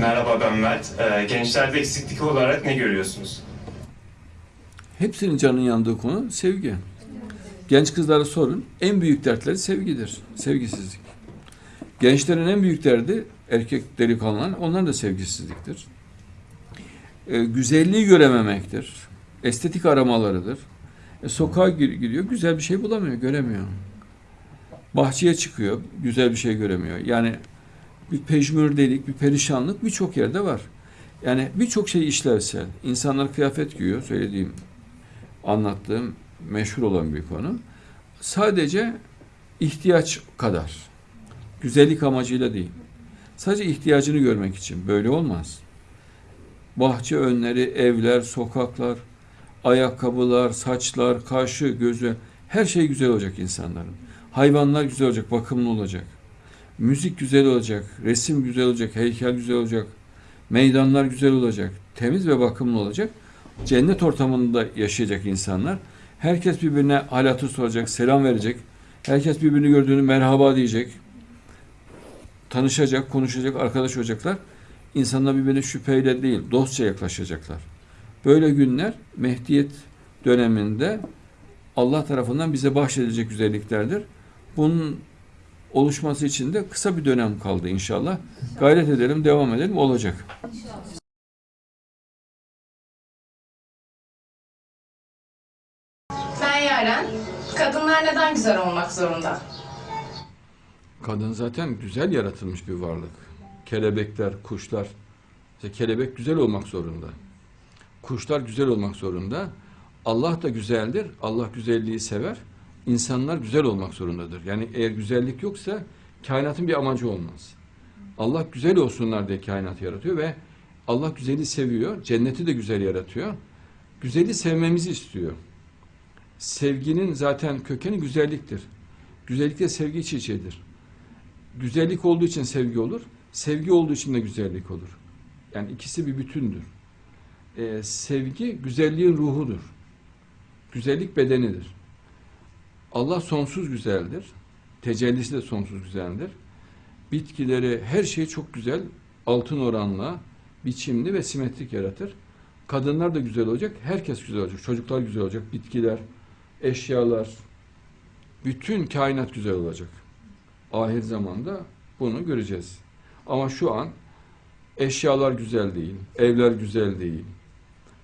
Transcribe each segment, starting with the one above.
Merhaba ben Mert. Ee, gençlerde eksiklik olarak ne görüyorsunuz? Hepsinin canının yandığı konu sevgi. Genç kızlara sorun. En büyük dertleri sevgidir. Sevgisizlik. Gençlerin en büyük derdi erkek delikanlıların onların da sevgisizliktir. Ee, güzelliği görememektir. Estetik aramalarıdır. E, sokağa gir- gidiyor, güzel bir şey bulamıyor, göremiyor. Bahçeye çıkıyor, güzel bir şey göremiyor. Yani bir pejmürdelik, bir perişanlık birçok yerde var. Yani birçok şey işlevsel. İnsanlar kıyafet giyiyor, söylediğim, anlattığım meşhur olan bir konu. Sadece ihtiyaç kadar. Güzellik amacıyla değil. Sadece ihtiyacını görmek için. Böyle olmaz. Bahçe önleri, evler, sokaklar, ayakkabılar, saçlar, kaşı, gözü her şey güzel olacak insanların. Hayvanlar güzel olacak, bakımlı olacak. Müzik güzel olacak, resim güzel olacak, heykel güzel olacak. Meydanlar güzel olacak, temiz ve bakımlı olacak. Cennet ortamında yaşayacak insanlar. Herkes birbirine hal hatır soracak, selam verecek. Herkes birbirini gördüğünü merhaba diyecek. Tanışacak, konuşacak, arkadaş olacaklar. İnsanlar birbirine şüpheyle değil, dostça yaklaşacaklar. Böyle günler Mehdiyet döneminde Allah tarafından bize bahşedilecek güzelliklerdir. Bunun oluşması için de kısa bir dönem kaldı inşallah. Gayret edelim, devam edelim, olacak. Ben Yaren. Kadınlar neden güzel olmak zorunda? Kadın zaten güzel yaratılmış bir varlık. Kelebekler, kuşlar. İşte kelebek güzel olmak zorunda. Kuşlar güzel olmak zorunda. Allah da güzeldir. Allah güzelliği sever. İnsanlar güzel olmak zorundadır. Yani eğer güzellik yoksa kainatın bir amacı olmaz. Allah güzel olsunlar diye kainatı yaratıyor ve Allah güzeli seviyor. Cenneti de güzel yaratıyor. Güzeli sevmemizi istiyor. Sevginin zaten kökeni güzelliktir. Güzellik de sevgi iç. Güzellik olduğu için sevgi olur. Sevgi olduğu için de güzellik olur. Yani ikisi bir bütündür. Ee, sevgi güzelliğin ruhudur. Güzellik bedenidir. Allah sonsuz güzeldir. Tecellisi de sonsuz güzeldir. Bitkileri, her şey çok güzel, altın oranla, biçimli ve simetrik yaratır. Kadınlar da güzel olacak, herkes güzel olacak. Çocuklar güzel olacak, bitkiler, eşyalar, bütün kainat güzel olacak. Ahir zamanda bunu göreceğiz. Ama şu an eşyalar güzel değil, evler güzel değil,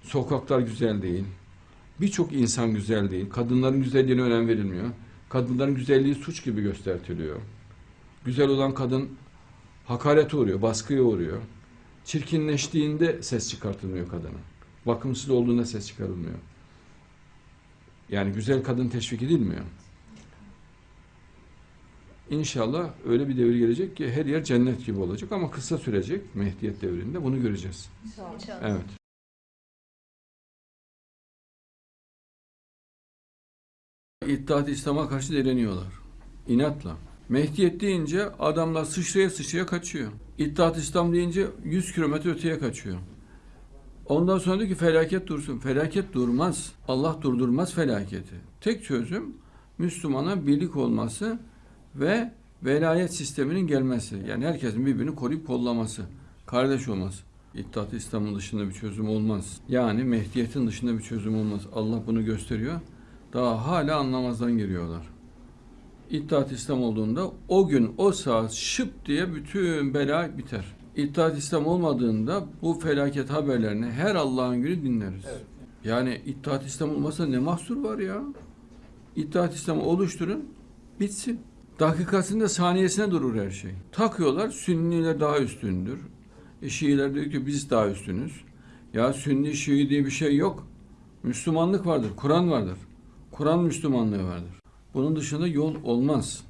sokaklar güzel değil, birçok insan güzel değil, kadınların güzelliğine önem verilmiyor. Kadınların güzelliği suç gibi gösteriliyor. Güzel olan kadın hakarete uğruyor, baskıya uğruyor. Çirkinleştiğinde ses çıkartılmıyor kadının. Bakımsız olduğunda ses çıkarılmıyor. Yani güzel kadın teşvik edilmiyor. İnşallah öyle bir devir gelecek ki her yer cennet gibi olacak ama kısa sürecek Mehdiyet devrinde bunu göreceğiz. Evet. İttihat İslam'a karşı direniyorlar. İnatla. Mehdiyet deyince adamlar sıçraya sıçraya kaçıyor. İttihat İslam deyince 100 kilometre öteye kaçıyor. Ondan sonra diyor ki felaket dursun. Felaket durmaz. Allah durdurmaz felaketi. Tek çözüm Müslümana birlik olması ve velayet sisteminin gelmesi. Yani herkesin birbirini koruyup kollaması. Kardeş olması. İttihat İslam'ın dışında bir çözüm olmaz. Yani Mehdiyet'in dışında bir çözüm olmaz. Allah bunu gösteriyor. Daha hala anlamazdan geliyorlar. İttihat İslam olduğunda o gün o saat şıp diye bütün bela biter. İttihat İslam olmadığında bu felaket haberlerini her Allah'ın günü dinleriz. Yani İttihat İslam olmasa ne mahsur var ya? İttihat İslam'ı oluşturun, bitsin. Dakikasında saniyesine durur her şey. Takıyorlar, Sünniler daha üstündür. E, Şiiler diyor ki biz daha üstünüz. Ya Sünni, Şii diye bir şey yok. Müslümanlık vardır, Kur'an vardır. Kur'an Müslümanlığı vardır. Bunun dışında yol olmaz.